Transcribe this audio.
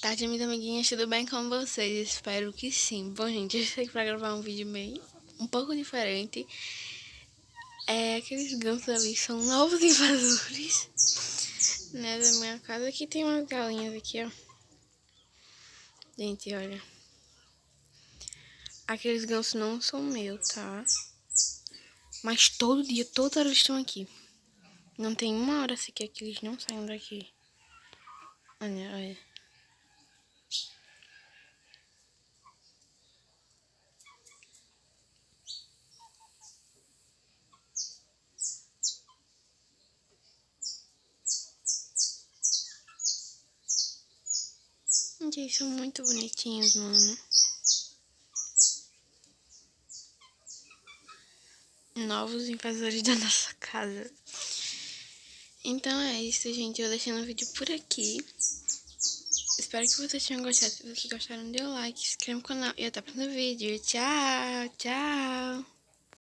tarde, minhas amiguinhas, tudo bem com vocês? Espero que sim. Bom, gente, eu aqui pra gravar um vídeo meio um pouco diferente. É, aqueles gansos ali são novos invasores, né, da minha casa. Aqui tem umas galinhas aqui, ó. Gente, olha. Aqueles gansos não são meus, tá? Mas todo dia, toda hora eles estão aqui. Não tem uma hora sequer que eles não saiam daqui. Olha, olha. Gente, eles são muito bonitinhos, mano. Novos invasores da nossa casa. Então é isso, gente. Eu vou deixando o vídeo por aqui. Espero que vocês tenham gostado. Se vocês gostaram, dê o like, se inscreva no canal e até o próximo vídeo. Tchau, tchau.